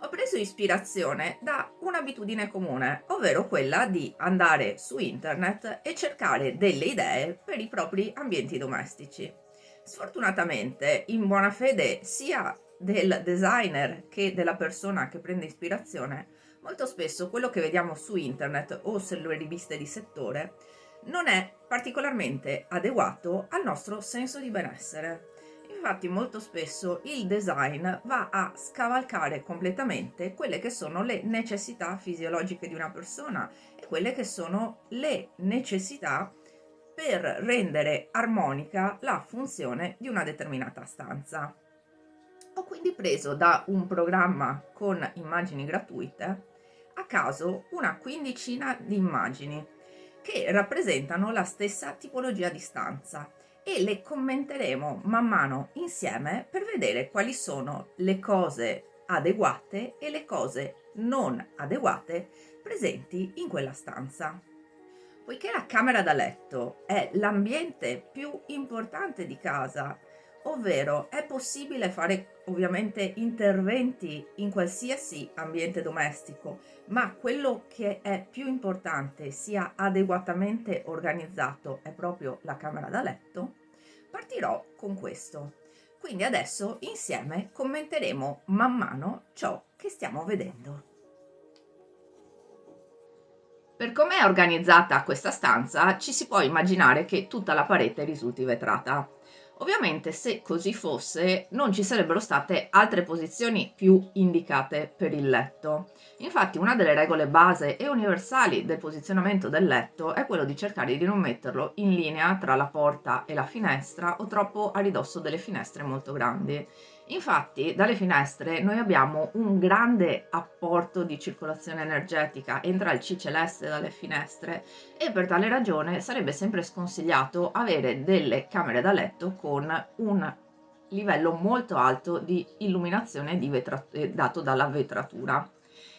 ho preso ispirazione da un'abitudine comune, ovvero quella di andare su internet e cercare delle idee per i propri ambienti domestici. Sfortunatamente, in buona fede sia del designer che della persona che prende ispirazione, molto spesso quello che vediamo su internet o sulle riviste di settore non è particolarmente adeguato al nostro senso di benessere. Infatti molto spesso il design va a scavalcare completamente quelle che sono le necessità fisiologiche di una persona e quelle che sono le necessità per rendere armonica la funzione di una determinata stanza. Ho quindi preso da un programma con immagini gratuite a caso una quindicina di immagini che rappresentano la stessa tipologia di stanza e le commenteremo man mano insieme per vedere quali sono le cose adeguate e le cose non adeguate presenti in quella stanza. Poiché la camera da letto è l'ambiente più importante di casa, ovvero è possibile fare ovviamente interventi in qualsiasi ambiente domestico, ma quello che è più importante sia adeguatamente organizzato è proprio la camera da letto, partirò con questo. Quindi adesso insieme commenteremo man mano ciò che stiamo vedendo. Per come è organizzata questa stanza ci si può immaginare che tutta la parete risulti vetrata. Ovviamente se così fosse non ci sarebbero state altre posizioni più indicate per il letto. Infatti una delle regole base e universali del posizionamento del letto è quello di cercare di non metterlo in linea tra la porta e la finestra o troppo a ridosso delle finestre molto grandi. Infatti dalle finestre noi abbiamo un grande apporto di circolazione energetica, entra il C celeste dalle finestre e per tale ragione sarebbe sempre sconsigliato avere delle camere da letto con un livello molto alto di illuminazione di eh, dato dalla vetratura.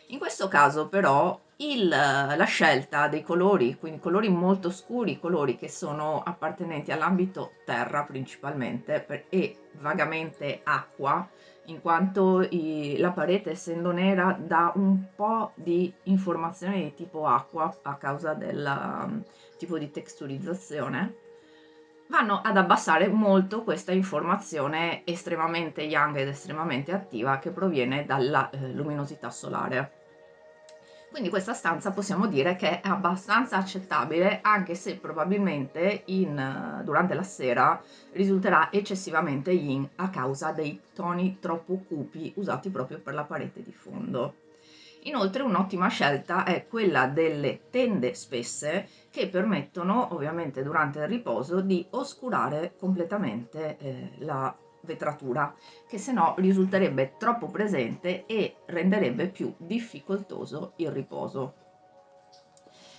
In questo caso però il, la scelta dei colori, quindi colori molto scuri, colori che sono appartenenti all'ambito terra principalmente per, e vagamente acqua, in quanto i, la parete essendo nera dà un po' di informazione di tipo acqua a causa del um, tipo di texturizzazione, vanno ad abbassare molto questa informazione estremamente young ed estremamente attiva che proviene dalla eh, luminosità solare. Quindi questa stanza possiamo dire che è abbastanza accettabile anche se probabilmente in, durante la sera risulterà eccessivamente yin a causa dei toni troppo cupi usati proprio per la parete di fondo. Inoltre un'ottima scelta è quella delle tende spesse che permettono ovviamente durante il riposo di oscurare completamente eh, la vetratura che se no risulterebbe troppo presente e renderebbe più difficoltoso il riposo.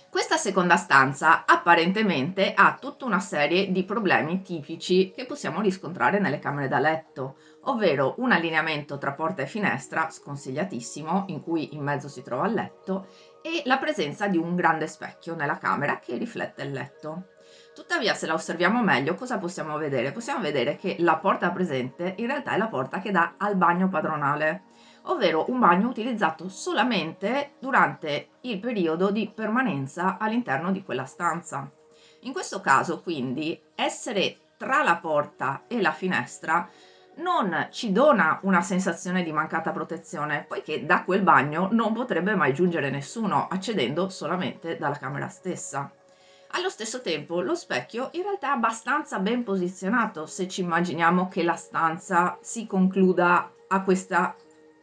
Questa seconda stanza apparentemente ha tutta una serie di problemi tipici che possiamo riscontrare nelle camere da letto, ovvero un allineamento tra porta e finestra sconsigliatissimo in cui in mezzo si trova il letto e la presenza di un grande specchio nella camera che riflette il letto. Tuttavia, se la osserviamo meglio, cosa possiamo vedere? Possiamo vedere che la porta presente in realtà è la porta che dà al bagno padronale, ovvero un bagno utilizzato solamente durante il periodo di permanenza all'interno di quella stanza. In questo caso, quindi, essere tra la porta e la finestra non ci dona una sensazione di mancata protezione, poiché da quel bagno non potrebbe mai giungere nessuno, accedendo solamente dalla camera stessa. Allo stesso tempo lo specchio in realtà è abbastanza ben posizionato se ci immaginiamo che la stanza si concluda a questa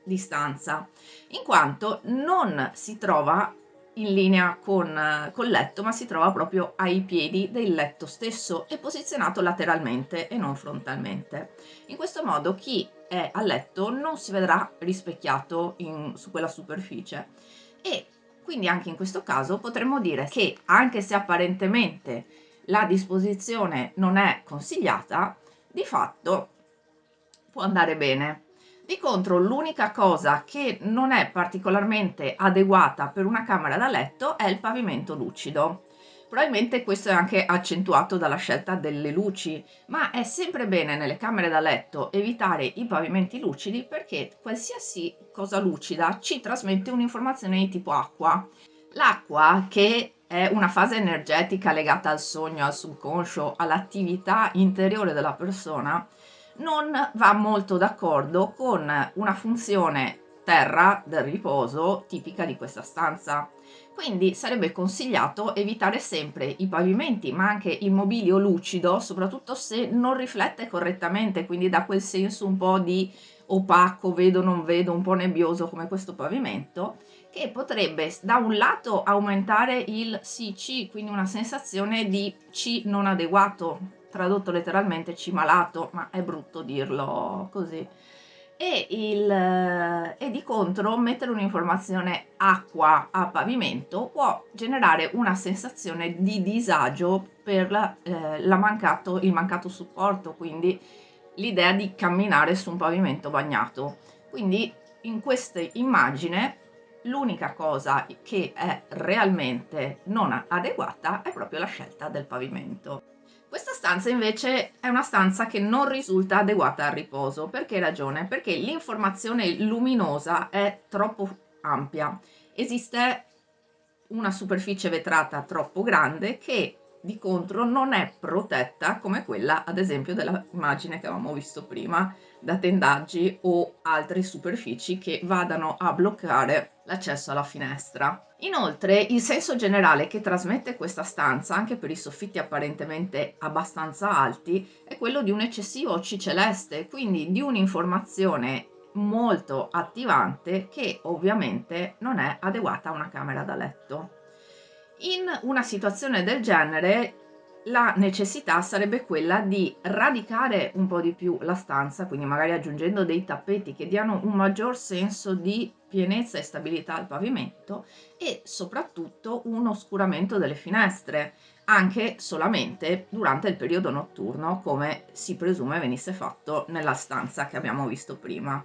distanza, in quanto non si trova in linea con, col letto, ma si trova proprio ai piedi del letto stesso e posizionato lateralmente e non frontalmente. In questo modo chi è a letto non si vedrà rispecchiato in, su quella superficie e quindi anche in questo caso potremmo dire che anche se apparentemente la disposizione non è consigliata, di fatto può andare bene. Di contro l'unica cosa che non è particolarmente adeguata per una camera da letto è il pavimento lucido. Probabilmente questo è anche accentuato dalla scelta delle luci, ma è sempre bene nelle camere da letto evitare i pavimenti lucidi perché qualsiasi cosa lucida ci trasmette un'informazione di tipo acqua. L'acqua, che è una fase energetica legata al sogno, al subconscio, all'attività interiore della persona, non va molto d'accordo con una funzione terra del riposo tipica di questa stanza. Quindi sarebbe consigliato evitare sempre i pavimenti, ma anche il mobilio lucido, soprattutto se non riflette correttamente, quindi dà quel senso un po' di opaco, vedo non vedo, un po' nebbioso come questo pavimento, che potrebbe da un lato aumentare il CC, quindi una sensazione di C non adeguato, tradotto letteralmente C malato, ma è brutto dirlo così e, il, e di contro mettere un'informazione acqua a pavimento può generare una sensazione di disagio per la, eh, la mancato, il mancato supporto, quindi l'idea di camminare su un pavimento bagnato. Quindi in questa immagine l'unica cosa che è realmente non adeguata è proprio la scelta del pavimento. Questa stanza invece è una stanza che non risulta adeguata al riposo. Per che ragione? Perché l'informazione luminosa è troppo ampia. Esiste una superficie vetrata troppo grande che di contro non è protetta come quella ad esempio dell'immagine che avevamo visto prima da tendaggi o altre superfici che vadano a bloccare l'accesso alla finestra. Inoltre il senso generale che trasmette questa stanza anche per i soffitti apparentemente abbastanza alti è quello di un eccessivo C celeste quindi di un'informazione molto attivante che ovviamente non è adeguata a una camera da letto. In una situazione del genere la necessità sarebbe quella di radicare un po' di più la stanza, quindi magari aggiungendo dei tappeti che diano un maggior senso di pienezza e stabilità al pavimento e soprattutto un oscuramento delle finestre, anche solamente durante il periodo notturno, come si presume venisse fatto nella stanza che abbiamo visto prima.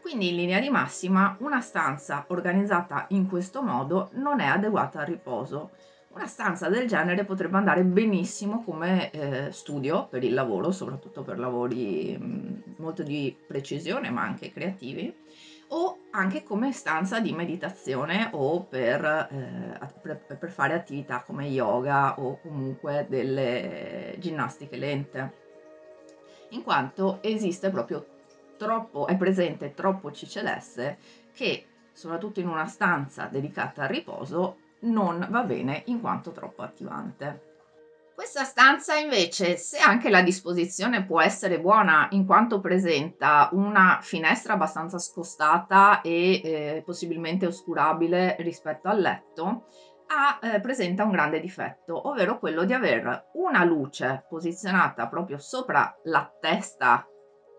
Quindi in linea di massima una stanza organizzata in questo modo non è adeguata al riposo. Una stanza del genere potrebbe andare benissimo come eh, studio per il lavoro, soprattutto per lavori mh, mm, molto di precisione ma anche creativi, o anche come stanza di meditazione o per, eh, per, fare attività come yoga o comunque delle ginnastiche lente, in quanto esiste proprio troppo, è presente troppo C celeste che soprattutto in una stanza dedicata al riposo non va bene in quanto troppo attivante. Questa stanza invece, se anche la disposizione può essere buona in quanto presenta una finestra abbastanza scostata e eh, possibilmente oscurabile rispetto al letto, ha, eh, presenta un grande difetto, ovvero quello di avere una luce posizionata proprio sopra la testa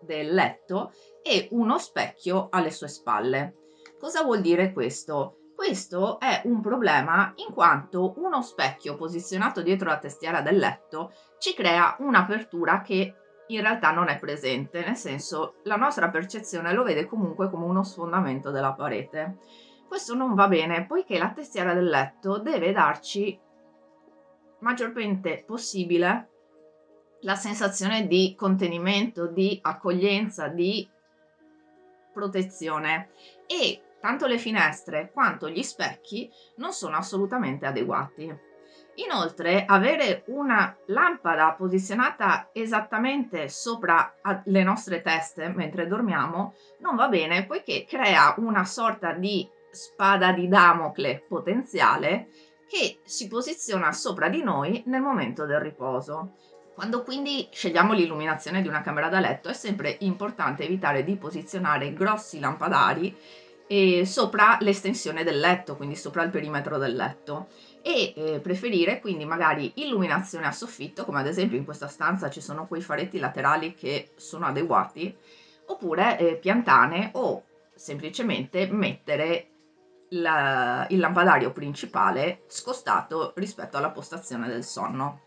del letto e uno specchio alle sue spalle. Cosa vuol dire questo? Questo è un problema in quanto uno specchio posizionato dietro la testiera del letto ci crea un'apertura che in realtà non è presente, nel senso la nostra percezione lo vede comunque come uno sfondamento della parete. Questo non va bene poiché la testiera del letto deve darci maggiormente possibile la sensazione di contenimento, di accoglienza, di protezione e tanto le finestre quanto gli specchi non sono assolutamente adeguati. Inoltre avere una lampada posizionata esattamente sopra le nostre teste mentre dormiamo non va bene poiché crea una sorta di spada di Damocle potenziale che si posiziona sopra di noi nel momento del riposo. Quando quindi scegliamo l'illuminazione di una camera da letto è sempre importante evitare di posizionare grossi lampadari eh, sopra l'estensione del letto, quindi sopra il perimetro del letto e eh, preferire quindi magari illuminazione a soffitto, come ad esempio in questa stanza ci sono quei faretti laterali che sono adeguati, oppure eh, piantane o semplicemente mettere la, il lampadario principale scostato rispetto alla postazione del sonno.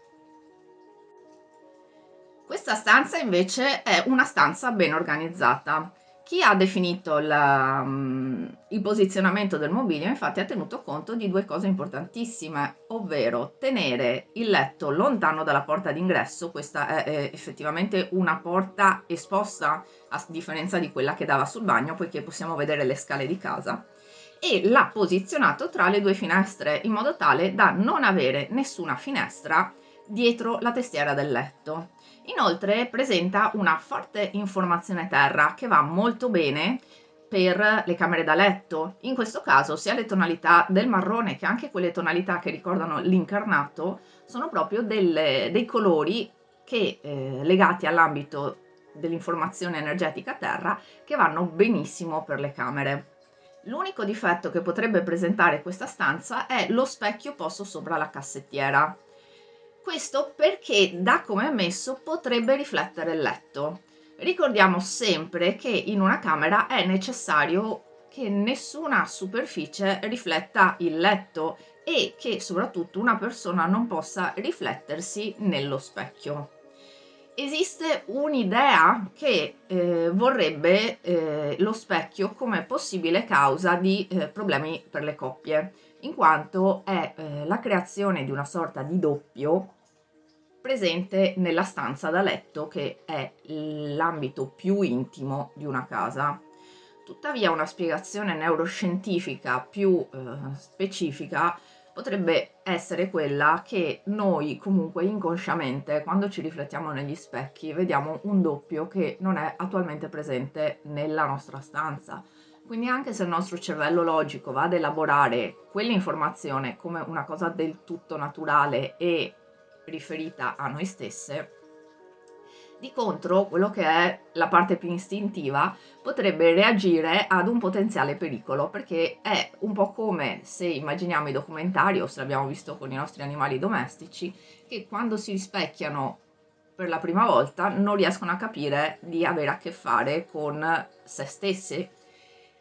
Questa stanza invece è una stanza ben organizzata. Chi ha definito la, um, il posizionamento del mobilio infatti ha tenuto conto di due cose importantissime, ovvero tenere il letto lontano dalla porta d'ingresso, questa è effettivamente una porta esposta a differenza di quella che dava sul bagno poiché possiamo vedere le scale di casa, e l'ha posizionato tra le due finestre in modo tale da non avere nessuna finestra dietro la testiera del letto. Inoltre presenta una forte informazione terra che va molto bene per le camere da letto. In questo caso sia le tonalità del marrone che anche quelle tonalità che ricordano l'incarnato sono proprio delle, dei colori che eh, legati all'ambito dell'informazione energetica terra che vanno benissimo per le camere. L'unico difetto che potrebbe presentare questa stanza è lo specchio posto sopra la cassettiera. Questo perché da come è messo potrebbe riflettere il letto. Ricordiamo sempre che in una camera è necessario che nessuna superficie rifletta il letto e che soprattutto una persona non possa riflettersi nello specchio. Esiste un'idea che eh, vorrebbe eh, lo specchio come possibile causa di eh, problemi per le coppie, in quanto è eh, la creazione di una sorta di doppio presente nella stanza da letto che è l'ambito più intimo di una casa. Tuttavia una spiegazione neuroscientifica più eh, specifica potrebbe essere quella che noi comunque inconsciamente quando ci riflettiamo negli specchi vediamo un doppio che non è attualmente presente nella nostra stanza. Quindi anche se il nostro cervello logico va ad elaborare quell'informazione come una cosa del tutto naturale e riferita a noi stesse, di contro quello che è la parte più istintiva potrebbe reagire ad un potenziale pericolo perché è un po' come se immaginiamo i documentari o se l'abbiamo visto con i nostri animali domestici che quando si rispecchiano per la prima volta non riescono a capire di avere a che fare con se stessi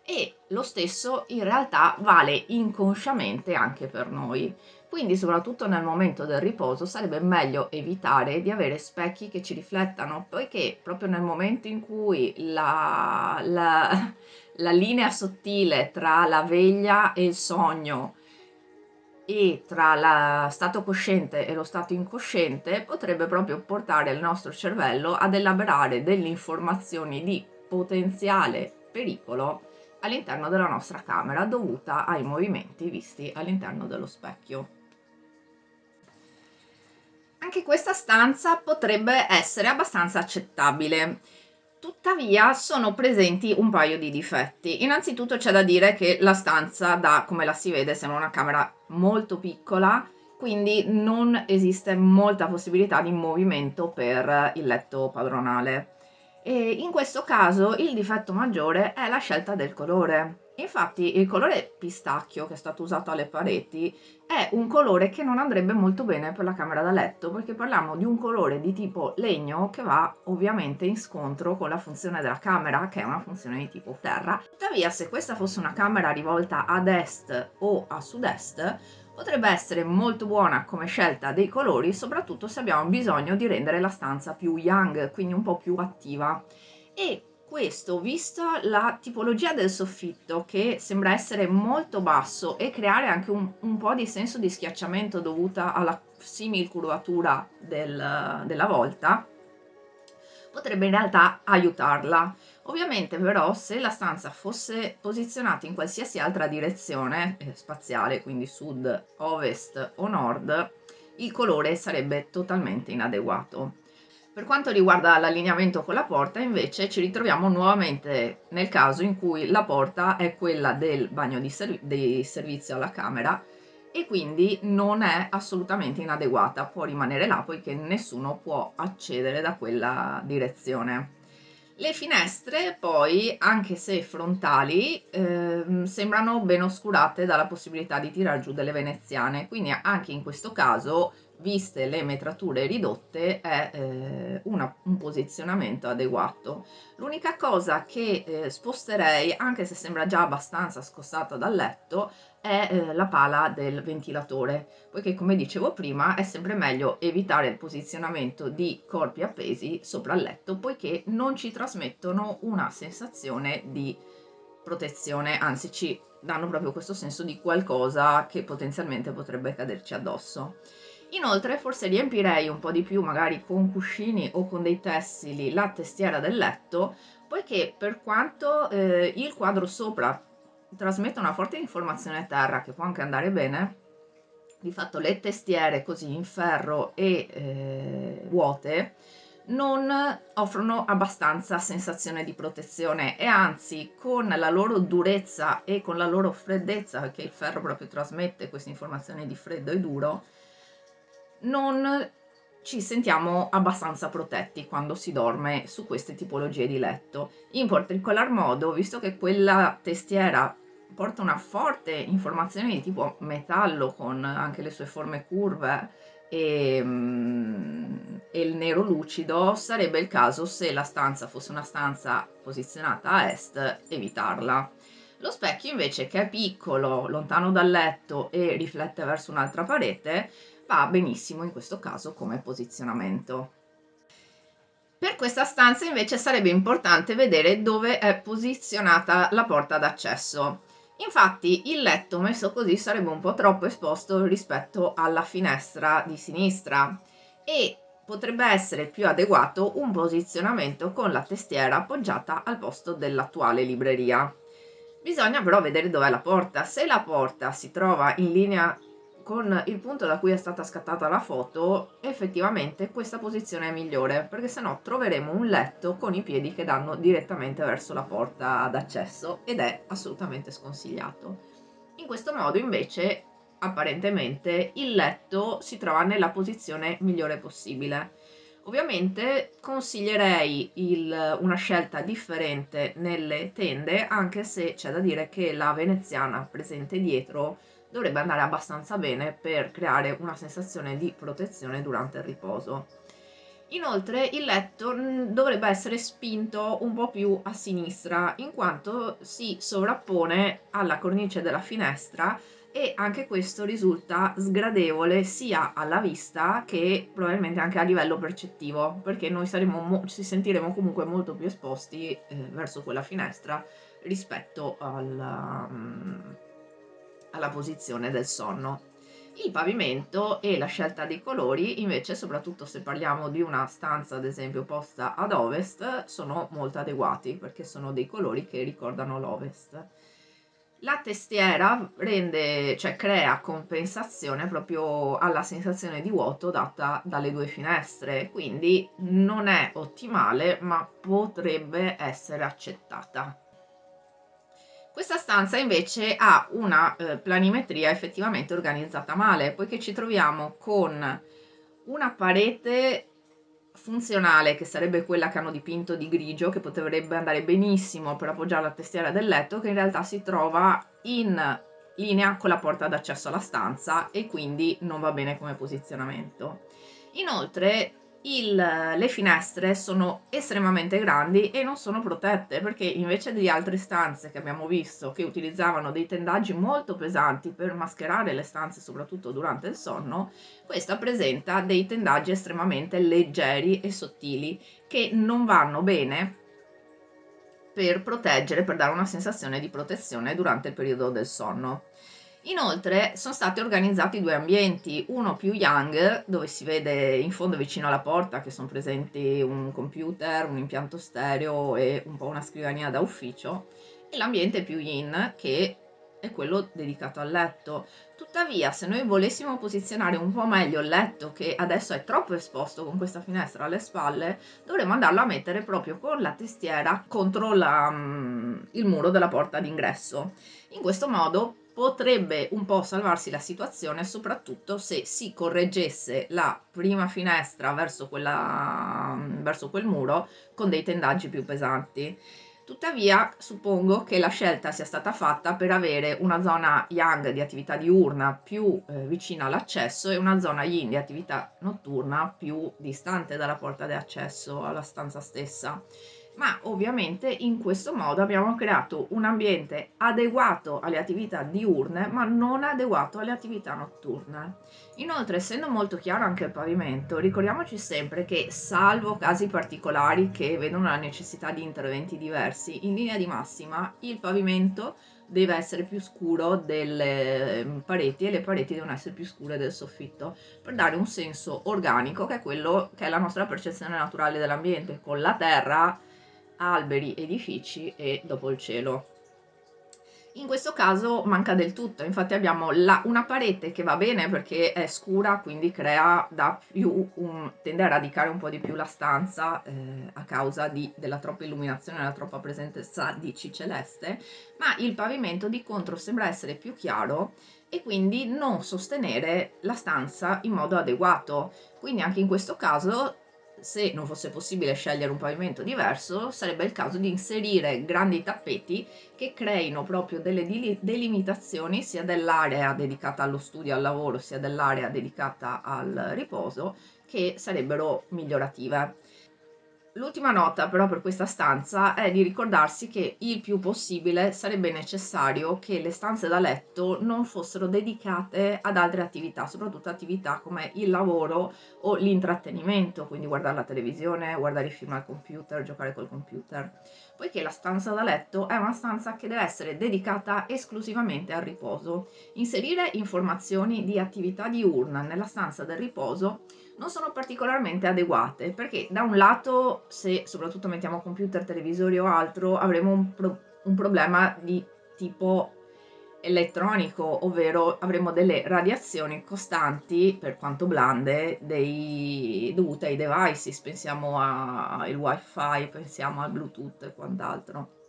e lo stesso in realtà vale inconsciamente anche per noi quindi soprattutto nel momento del riposo sarebbe meglio evitare di avere specchi che ci riflettano, poiché proprio nel momento in cui la, la, la linea sottile tra la veglia e il sogno e tra lo stato cosciente e lo stato incosciente potrebbe proprio portare il nostro cervello ad elaborare delle informazioni di potenziale pericolo all'interno della nostra camera dovuta ai movimenti visti all'interno dello specchio. Anche questa stanza potrebbe essere abbastanza accettabile. Tuttavia sono presenti un paio di difetti. Innanzitutto c'è da dire che la stanza, da come la si vede, sembra una camera molto piccola, quindi non esiste molta possibilità di movimento per il letto padronale. E in questo caso il difetto maggiore è la scelta del colore. Infatti il colore pistacchio che è stato usato alle pareti è un colore che non andrebbe molto bene per la camera da letto perché parliamo di un colore di tipo legno che va ovviamente in scontro con la funzione della camera che è una funzione di tipo terra. Tuttavia se questa fosse una camera rivolta ad est o a sud-est potrebbe essere molto buona come scelta dei colori soprattutto se abbiamo bisogno di rendere la stanza più young quindi un po' più attiva e questo, vista la tipologia del soffitto che sembra essere molto basso e creare anche un, un po' di senso di schiacciamento dovuta alla simil curvatura del, della volta, potrebbe in realtà aiutarla. Ovviamente però se la stanza fosse posizionata in qualsiasi altra direzione eh, spaziale, quindi sud, ovest o nord, il colore sarebbe totalmente inadeguato. Per quanto riguarda l'allineamento con la porta, invece, ci ritroviamo nuovamente nel caso in cui la porta è quella del bagno di, serv di servizio alla camera e quindi non è assolutamente inadeguata, può rimanere là poiché nessuno può accedere da quella direzione. Le finestre poi, anche se frontali, eh, sembrano ben oscurate dalla possibilità di tirar giù delle veneziane, quindi anche in questo caso viste le metrature ridotte è eh, una, un posizionamento adeguato. L'unica cosa che eh, sposterei, anche se sembra già abbastanza scostata dal letto, è eh, la pala del ventilatore, poiché come dicevo prima è sempre meglio evitare il posizionamento di corpi appesi sopra il letto, poiché non ci trasmettono una sensazione di protezione, anzi ci danno proprio questo senso di qualcosa che potenzialmente potrebbe caderci addosso. Inoltre forse riempirei un po' di più magari con cuscini o con dei tessili la testiera del letto poiché per quanto eh, il quadro sopra trasmetta una forte informazione a terra che può anche andare bene di fatto le testiere così in ferro e eh, vuote non offrono abbastanza sensazione di protezione e anzi con la loro durezza e con la loro freddezza perché il ferro proprio trasmette questa informazione di freddo e duro non ci sentiamo abbastanza protetti quando si dorme su queste tipologie di letto. In particolar modo, visto che quella testiera porta una forte informazione di tipo metallo con anche le sue forme curve e, mm, e, il nero lucido, sarebbe il caso se la stanza fosse una stanza posizionata a est, evitarla. Lo specchio invece che è piccolo, lontano dal letto e riflette verso un'altra parete, va benissimo in questo caso come posizionamento. Per questa stanza invece sarebbe importante vedere dove è posizionata la porta d'accesso. Infatti il letto messo così sarebbe un po' troppo esposto rispetto alla finestra di sinistra e potrebbe essere più adeguato un posizionamento con la testiera appoggiata al posto dell'attuale libreria. Bisogna però vedere dov'è la porta. Se la porta si trova in linea con il punto da cui è stata scattata la foto effettivamente questa posizione è migliore perché sennò troveremo un letto con i piedi che danno direttamente verso la porta d'accesso ed è assolutamente sconsigliato. In questo modo invece apparentemente il letto si trova nella posizione migliore possibile. Ovviamente consiglierei il, una scelta differente nelle tende anche se c'è da dire che la veneziana presente dietro dovrebbe andare abbastanza bene per creare una sensazione di protezione durante il riposo. Inoltre il letto mm, dovrebbe essere spinto un po' più a sinistra in quanto si sovrappone alla cornice della finestra e anche questo risulta sgradevole sia alla vista che probabilmente anche a livello percettivo perché noi ci sentiremo comunque molto più esposti eh, verso quella finestra rispetto al, um, alla posizione del sonno. Il pavimento e la scelta dei colori invece, soprattutto se parliamo di una stanza ad esempio posta ad ovest, sono molto adeguati perché sono dei colori che ricordano l'ovest. La testiera rende, cioè crea compensazione proprio alla sensazione di vuoto data dalle due finestre, quindi non è ottimale ma potrebbe essere accettata. Questa stanza invece ha una eh, planimetria effettivamente organizzata male, poiché ci troviamo con una parete funzionale che sarebbe quella che hanno dipinto di grigio che potrebbe andare benissimo per appoggiare la testiera del letto che in realtà si trova in linea con la porta d'accesso alla stanza e quindi non va bene come posizionamento. Inoltre il, le finestre sono estremamente grandi e non sono protette perché invece di altre stanze che abbiamo visto che utilizzavano dei tendaggi molto pesanti per mascherare le stanze soprattutto durante il sonno, questa presenta dei tendaggi estremamente leggeri e sottili che non vanno bene per proteggere, per dare una sensazione di protezione durante il periodo del sonno. Inoltre sono stati organizzati due ambienti, uno più young, dove si vede in fondo vicino alla porta che sono presenti un computer, un impianto stereo e un po' una scrivania da ufficio, e l'ambiente più in, che è quello dedicato al letto. Tuttavia, se noi volessimo posizionare un po' meglio il letto, che adesso è troppo esposto con questa finestra alle spalle, dovremmo andarlo a mettere proprio con la testiera contro la, um, il muro della porta d'ingresso. In questo modo potrebbe un po' salvarsi la situazione soprattutto se si correggesse la prima finestra verso, quella, verso quel muro con dei tendaggi più pesanti. Tuttavia suppongo che la scelta sia stata fatta per avere una zona yang di attività diurna più eh, vicina all'accesso e una zona yin di attività notturna più distante dalla porta di accesso alla stanza stessa ma ovviamente in questo modo abbiamo creato un ambiente adeguato alle attività diurne ma non adeguato alle attività notturne. Inoltre essendo molto chiaro anche il pavimento ricordiamoci sempre che salvo casi particolari che vedono la necessità di interventi diversi in linea di massima il pavimento deve essere più scuro delle ehm, pareti e le pareti devono essere più scure del soffitto per dare un senso organico che è quello che è la nostra percezione naturale dell'ambiente con la terra alberi, edifici e dopo il cielo. In questo caso manca del tutto, infatti abbiamo la, una parete che va bene perché è scura, quindi crea da più un, tende a radicare un po' di più la stanza eh, a causa di, della troppa illuminazione, della troppa presenza di C celeste, ma il pavimento di contro sembra essere più chiaro e quindi non sostenere la stanza in modo adeguato. Quindi anche in questo caso se non fosse possibile scegliere un pavimento diverso, sarebbe il caso di inserire grandi tappeti che creino proprio delle delimitazioni sia dell'area dedicata allo studio e al lavoro, sia dell'area dedicata al riposo, che sarebbero migliorative. L'ultima nota però per questa stanza è di ricordarsi che il più possibile sarebbe necessario che le stanze da letto non fossero dedicate ad altre attività, soprattutto attività come il lavoro o l'intrattenimento, quindi guardare la televisione, guardare i film al computer, giocare col computer, poiché la stanza da letto è una stanza che deve essere dedicata esclusivamente al riposo. Inserire informazioni di attività diurna nella stanza del riposo non sono particolarmente adeguate perché da un lato se soprattutto mettiamo computer, televisori o altro avremo un, pro un problema di tipo elettronico, ovvero avremo delle radiazioni costanti, per quanto blande, dei, dovute ai devices, pensiamo al wifi, pensiamo al bluetooth e quant'altro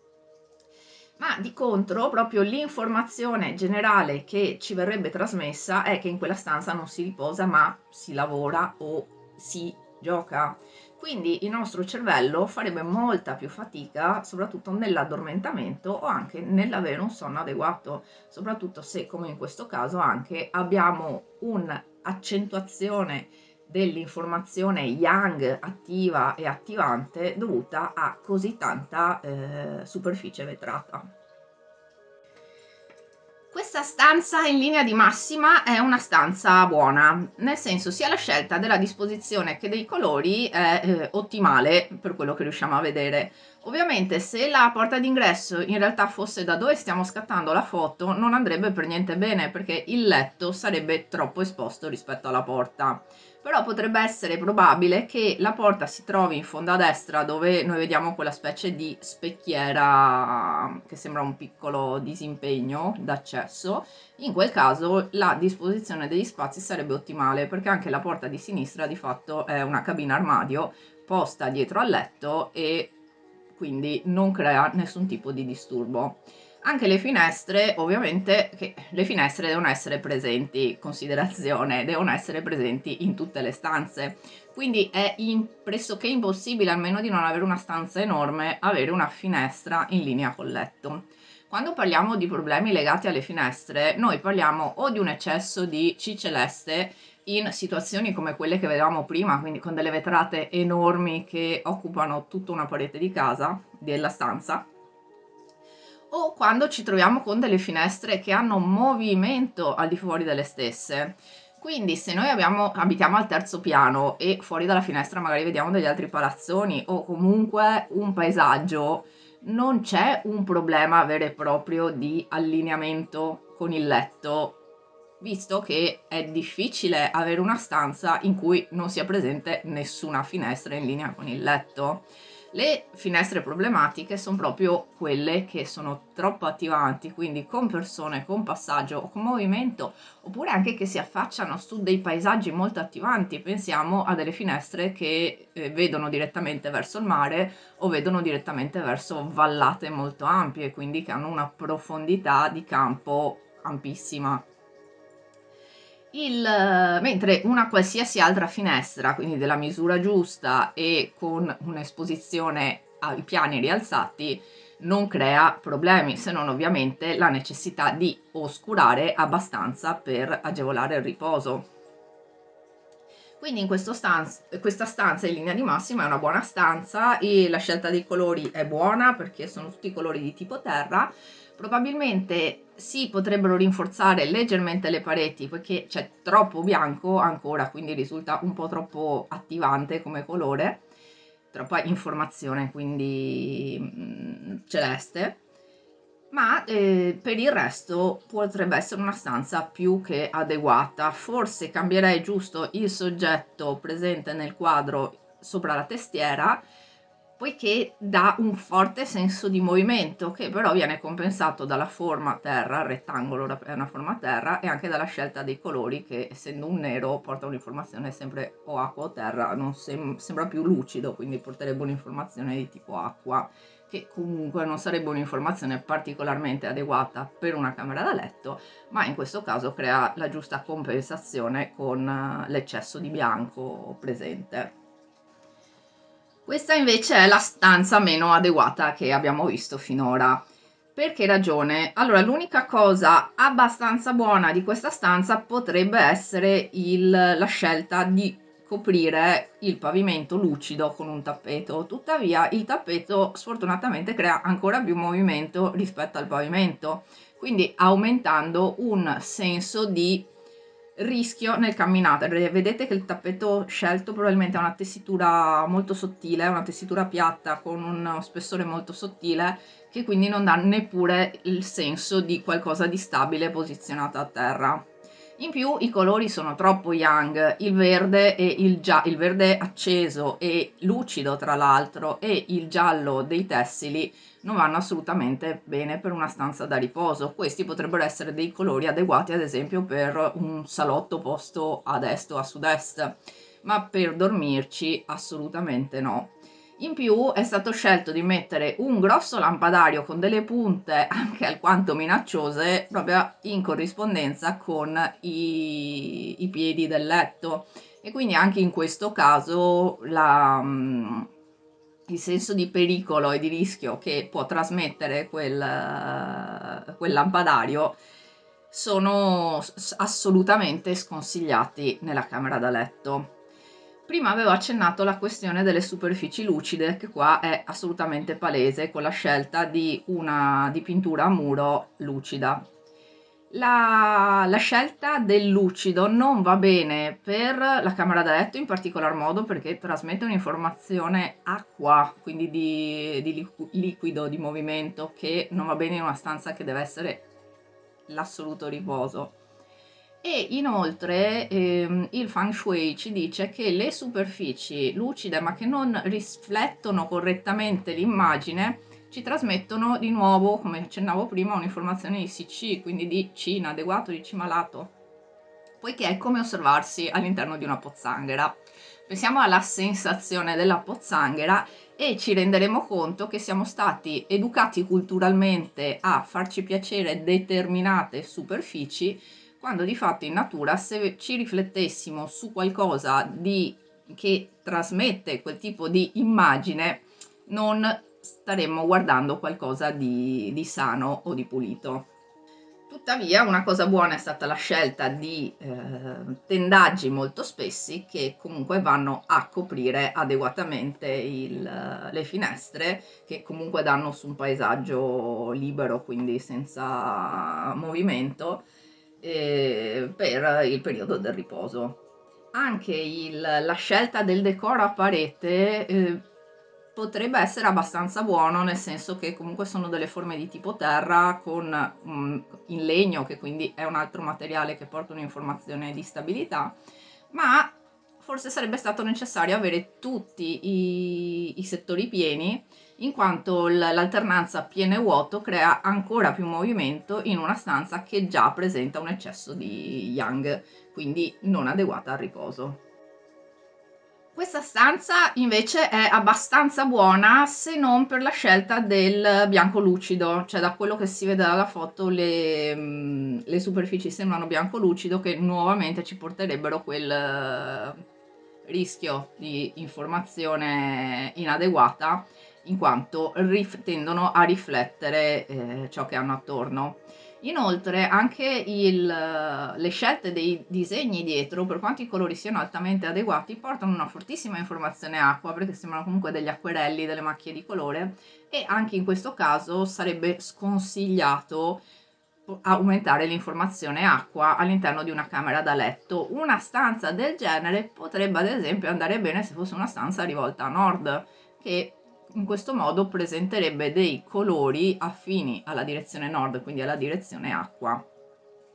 ma di contro proprio l'informazione generale che ci verrebbe trasmessa è che in quella stanza non si riposa ma si lavora o si gioca. Quindi il nostro cervello farebbe molta più fatica, soprattutto nell'addormentamento o anche nell'avere un sonno adeguato, soprattutto se come in questo caso anche abbiamo un'accentuazione dell'informazione yang attiva e attivante dovuta a così tanta eh, superficie vetrata. Questa stanza in linea di massima è una stanza buona, nel senso sia la scelta della disposizione che dei colori è eh, ottimale per quello che riusciamo a vedere. Ovviamente se la porta d'ingresso in realtà fosse da dove stiamo scattando la foto non andrebbe per niente bene perché il letto sarebbe troppo esposto rispetto alla porta però potrebbe essere probabile che la porta si trovi in fondo a destra dove noi vediamo quella specie di specchiera che sembra un piccolo disimpegno d'accesso. In quel caso la disposizione degli spazi sarebbe ottimale perché anche la porta di sinistra di fatto è una cabina armadio posta dietro al letto e quindi non crea nessun tipo di disturbo anche le finestre, ovviamente, che le finestre devono essere presenti, considerazione, devono essere presenti in tutte le stanze. Quindi è in, pressoché impossibile, almeno di non avere una stanza enorme, avere una finestra in linea col letto. Quando parliamo di problemi legati alle finestre, noi parliamo o di un eccesso di C celeste in situazioni come quelle che vedevamo prima, quindi con delle vetrate enormi che occupano tutta una parete di casa, della stanza, o quando ci troviamo con delle finestre che hanno movimento al di fuori delle stesse. Quindi se noi abbiamo, abitiamo al terzo piano e fuori dalla finestra magari vediamo degli altri palazzoni o comunque un paesaggio, non c'è un problema vero e proprio di allineamento con il letto, visto che è difficile avere una stanza in cui non sia presente nessuna finestra in linea con il letto. Le finestre problematiche sono proprio quelle che sono troppo attivanti, quindi con persone, con passaggio o con movimento, oppure anche che si affacciano su dei paesaggi molto attivanti. Pensiamo a delle finestre che eh, vedono direttamente verso il mare o vedono direttamente verso vallate molto ampie, quindi che hanno una profondità di campo ampissima il, mentre una qualsiasi altra finestra, quindi della misura giusta e con un'esposizione ai piani rialzati non crea problemi, se non ovviamente la necessità di oscurare abbastanza per agevolare il riposo. Quindi in stanza, questa stanza in linea di massima è una buona stanza e la scelta dei colori è buona perché sono tutti colori di tipo terra. Probabilmente si potrebbero rinforzare leggermente le pareti poiché c'è troppo bianco ancora, quindi risulta un po' troppo attivante come colore troppa informazione, quindi mh, mm, celeste, ma eh, per il resto potrebbe essere una stanza più che adeguata. Forse cambierei giusto il soggetto presente nel quadro sopra la testiera poiché dà un forte senso di movimento che però viene compensato dalla forma terra, il rettangolo è una forma terra e anche dalla scelta dei colori che essendo un nero porta un'informazione sempre o acqua o terra, non sem sembra più lucido quindi porterebbe un'informazione di tipo acqua che comunque non sarebbe un'informazione particolarmente adeguata per una camera da letto ma in questo caso crea la giusta compensazione con eh, l'eccesso di bianco presente. Questa invece è la stanza meno adeguata che abbiamo visto finora. Per che ragione? Allora, l'unica cosa abbastanza buona di questa stanza potrebbe essere il, la scelta di coprire il pavimento lucido con un tappeto. Tuttavia il tappeto sfortunatamente crea ancora più movimento rispetto al pavimento, quindi aumentando un senso di rischio nel camminare. Vedete che il tappeto scelto probabilmente ha una tessitura molto sottile, una tessitura piatta con uno spessore molto sottile che quindi non dà neppure il senso di qualcosa di stabile posizionato a terra. In più i colori sono troppo young, il verde, e il, il verde acceso e lucido tra l'altro e il giallo dei tessili non vanno assolutamente bene per una stanza da riposo. Questi potrebbero essere dei colori adeguati ad esempio per un salotto posto ad est o a sud-est, ma per dormirci assolutamente no. In più è stato scelto di mettere un grosso lampadario con delle punte anche alquanto minacciose proprio in corrispondenza con i, i piedi del letto e quindi anche in questo caso la, mm, il senso di pericolo e di rischio che può trasmettere quel, quel lampadario sono assolutamente sconsigliati nella camera da letto. Prima avevo accennato la questione delle superfici lucide, che qua è assolutamente palese con la scelta di una dipintura a muro lucida. La, la, scelta del lucido non va bene per la camera da letto in particolar modo perché trasmette un'informazione acqua, quindi di, di liquido, di movimento, che non va bene in una stanza che deve essere l'assoluto riposo e inoltre ehm, il feng shui ci dice che le superfici lucide ma che non riflettono correttamente l'immagine ci trasmettono di nuovo, come accennavo prima, un'informazione di CC, quindi di C inadeguato, di C malato, poiché è come osservarsi all'interno di una pozzanghera. Pensiamo alla sensazione della pozzanghera e ci renderemo conto che siamo stati educati culturalmente a farci piacere determinate superfici quando di fatto in natura se ci riflettessimo su qualcosa di, che trasmette quel tipo di immagine non staremmo guardando qualcosa di, di sano o di pulito. Tuttavia una cosa buona è stata la scelta di eh, tendaggi molto spessi che comunque vanno a coprire adeguatamente il, le finestre che comunque danno su un paesaggio libero quindi senza movimento eh, per il periodo del riposo. Anche il, la scelta del decoro a parete eh, potrebbe essere abbastanza buono nel senso che comunque sono delle forme di tipo terra con um, in legno che quindi è un altro materiale che porta un'informazione di stabilità ma forse sarebbe stato necessario avere tutti i, i settori pieni in quanto l'alternanza pieno e vuoto crea ancora più movimento in una stanza che già presenta un eccesso di yang, quindi non adeguata al riposo. Questa stanza invece è abbastanza buona se non per la scelta del bianco lucido, cioè da quello che si vede dalla foto le, mm, le superfici sembrano bianco lucido che nuovamente ci porterebbero quel rischio di informazione inadeguata in quanto tendono a riflettere eh, ciò che hanno attorno. Inoltre anche il, le scelte dei disegni dietro, per quanto i colori siano altamente adeguati, portano una fortissima informazione acqua, perché sembrano comunque degli acquerelli, delle macchie di colore, e anche in questo caso sarebbe sconsigliato aumentare l'informazione acqua all'interno di una camera da letto. Una stanza del genere potrebbe ad esempio andare bene se fosse una stanza rivolta a nord, che in questo modo presenterebbe dei colori affini alla direzione nord, quindi alla direzione acqua.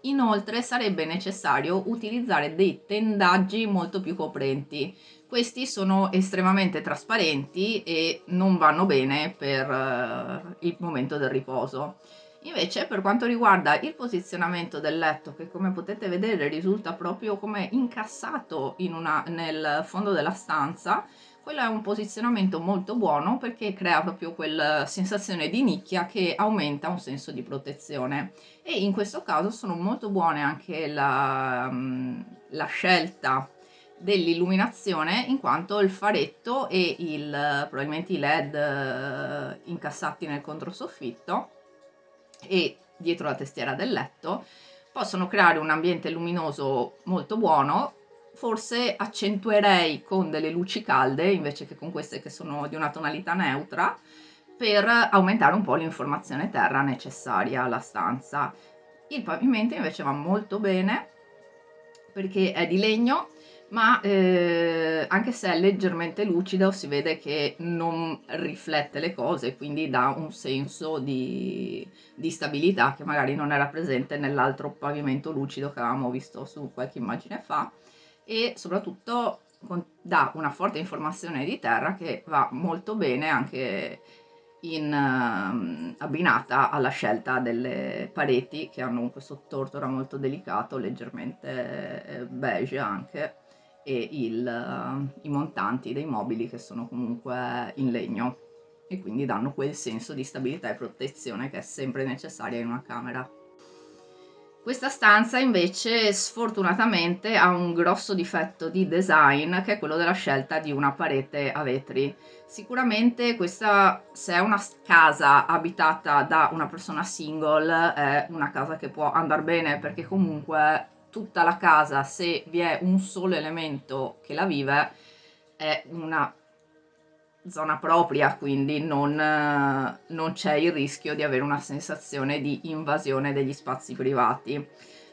Inoltre sarebbe necessario utilizzare dei tendaggi molto più coprenti. Questi sono estremamente trasparenti e non vanno bene per uh, il momento del riposo. Invece per quanto riguarda il posizionamento del letto, che come potete vedere risulta proprio come incassato una, nel fondo della stanza, quello è un posizionamento molto buono perché crea proprio quella sensazione di nicchia che aumenta un senso di protezione. E in questo caso sono molto buone anche la, mm, la scelta dell'illuminazione in quanto il faretto e il, probabilmente i led eh, incassati nel controsoffitto e dietro la testiera del letto possono creare un ambiente luminoso molto buono forse accentuerei con delle luci calde invece che con queste che sono di una tonalità neutra per aumentare un po' l'informazione terra necessaria alla stanza. Il pavimento invece va molto bene perché è di legno ma eh, anche se è leggermente lucido si vede che non riflette le cose quindi dà un senso di, di stabilità che magari non era presente nell'altro pavimento lucido che avevamo visto su qualche immagine fa. E soprattutto dà una forte informazione di terra che va molto bene anche in, uh, abbinata alla scelta delle pareti che hanno questo tortora molto delicato, leggermente eh, beige anche, e il, i montanti dei mobili che sono comunque in legno e quindi danno quel senso di stabilità e protezione che è sempre necessaria in una camera. Questa stanza invece sfortunatamente ha un grosso difetto di design che è quello della scelta di una parete a vetri. Sicuramente questa, se è una casa abitata da una persona single, è una casa che può andare bene perché comunque tutta la casa, se vi è un solo elemento che la vive, è una zona propria, quindi non, non c'è il rischio di avere una sensazione di invasione degli spazi privati.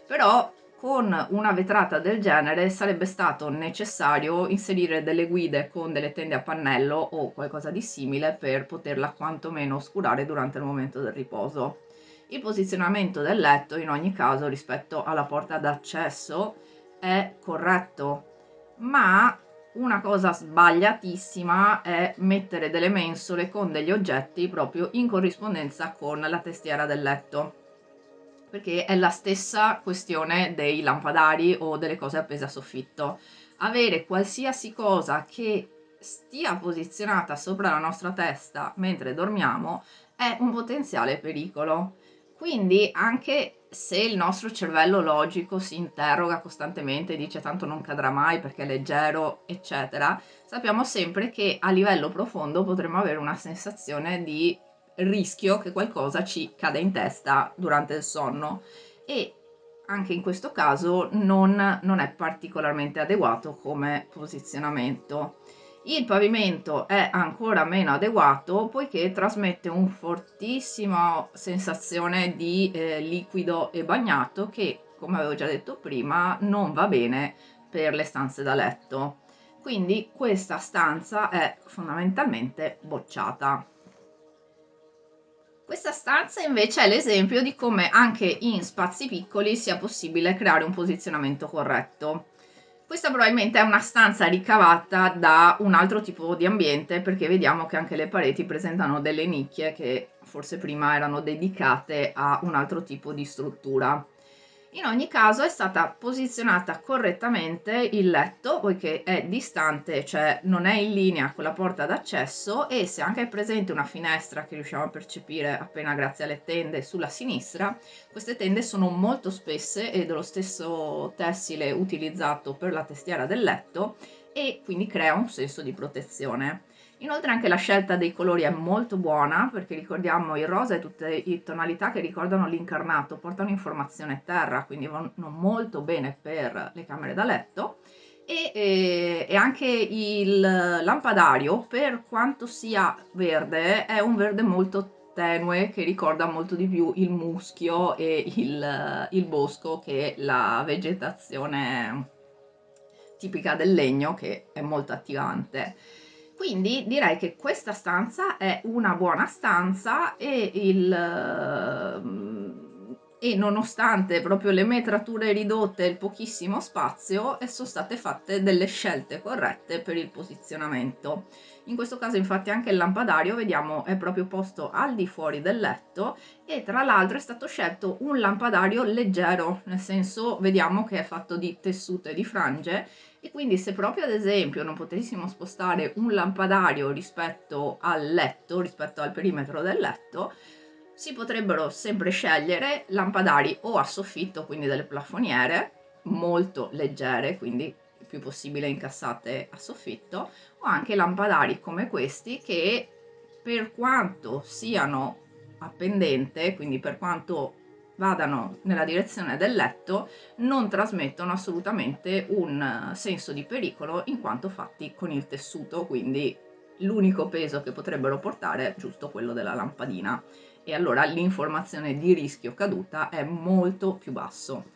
Però con una vetrata del genere sarebbe stato necessario inserire delle guide con delle tende a pannello o qualcosa di simile per poterla quantomeno oscurare durante il momento del riposo. Il posizionamento del letto in ogni caso rispetto alla porta d'accesso è corretto, ma una cosa sbagliatissima è mettere delle mensole con degli oggetti proprio in corrispondenza con la testiera del letto perché è la stessa questione dei lampadari o delle cose appese a soffitto. Avere qualsiasi cosa che stia posizionata sopra la nostra testa mentre dormiamo è un potenziale pericolo quindi anche se il nostro cervello logico si interroga costantemente e dice tanto non cadrà mai perché è leggero, eccetera, sappiamo sempre che a livello profondo potremmo avere una sensazione di rischio che qualcosa ci cade in testa durante il sonno e anche in questo caso non, non è particolarmente adeguato come posizionamento. Il pavimento è ancora meno adeguato poiché trasmette un fortissima sensazione di eh, liquido e bagnato che, come avevo già detto prima, non va bene per le stanze da letto. Quindi questa stanza è fondamentalmente bocciata. Questa stanza invece è l'esempio di come anche in spazi piccoli sia possibile creare un posizionamento corretto. Questa probabilmente è una stanza ricavata da un altro tipo di ambiente perché vediamo che anche le pareti presentano delle nicchie che forse prima erano dedicate a un altro tipo di struttura. In ogni caso è stata posizionata correttamente il letto poiché è distante, cioè non è in linea con la porta d'accesso e se anche è presente una finestra che riusciamo a percepire appena grazie alle tende sulla sinistra, queste tende sono molto spesse e dello stesso tessile utilizzato per la testiera del letto e quindi crea un senso di protezione. Inoltre anche la scelta dei colori è molto buona perché ricordiamo il rosa e tutte le tonalità che ricordano l'incarnato portano informazione terra, quindi vanno molto bene per le camere da letto. E, e, e, anche il lampadario per quanto sia verde è un verde molto tenue che ricorda molto di più il muschio e il, il bosco che la vegetazione tipica del legno che è molto attivante quindi direi che questa stanza è una buona stanza e il e nonostante proprio le metrature ridotte e il pochissimo spazio sono state fatte delle scelte corrette per il posizionamento. In questo caso infatti anche il lampadario vediamo è proprio posto al di fuori del letto e tra l'altro è stato scelto un lampadario leggero, nel senso vediamo che è fatto di tessuto e di frange e quindi se proprio ad esempio non potessimo spostare un lampadario rispetto al letto, rispetto al perimetro del letto, si potrebbero sempre scegliere lampadari o a soffitto, quindi delle plafoniere molto leggere, quindi il più possibile incassate a soffitto, o anche lampadari come questi che per quanto siano a pendente, quindi per quanto vadano nella direzione del letto, non trasmettono assolutamente un senso di pericolo in quanto fatti con il tessuto, quindi l'unico peso che potrebbero portare è giusto quello della lampadina e allora l'informazione di rischio caduta è molto più basso.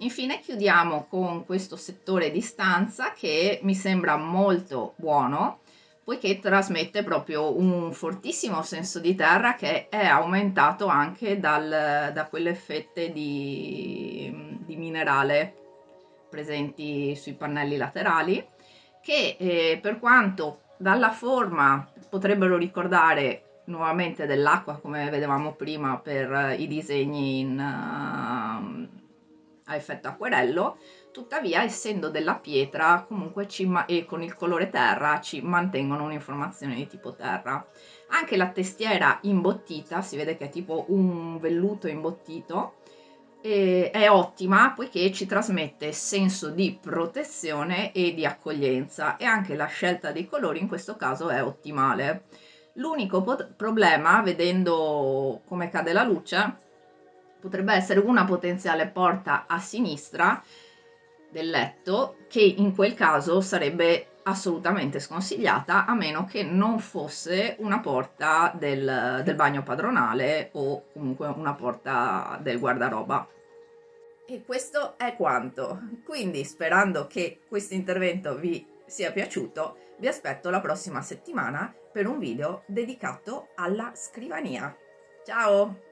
Infine chiudiamo con questo settore di stanza che mi sembra molto buono poiché trasmette proprio un fortissimo senso di terra che è aumentato anche dal, da quelle fette di, di, minerale presenti sui pannelli laterali che eh, per quanto dalla forma potrebbero ricordare nuovamente dell'acqua come vedevamo prima per i disegni in, a effetto acquerello tuttavia essendo della pietra comunque e con il colore terra ci mantengono un'informazione di tipo terra. Anche la testiera imbottita si vede che è tipo un velluto imbottito è ottima poiché ci trasmette senso di protezione e di accoglienza e anche la scelta dei colori in questo caso è ottimale. L'unico problema, vedendo come cade la luce, potrebbe essere una potenziale porta a sinistra del letto, che in quel caso sarebbe assolutamente sconsigliata a meno che non fosse una porta del, del bagno padronale o comunque una porta del guardaroba. E questo è quanto. Quindi sperando che questo intervento vi sia piaciuto, vi aspetto la prossima settimana per un video dedicato alla scrivania. Ciao!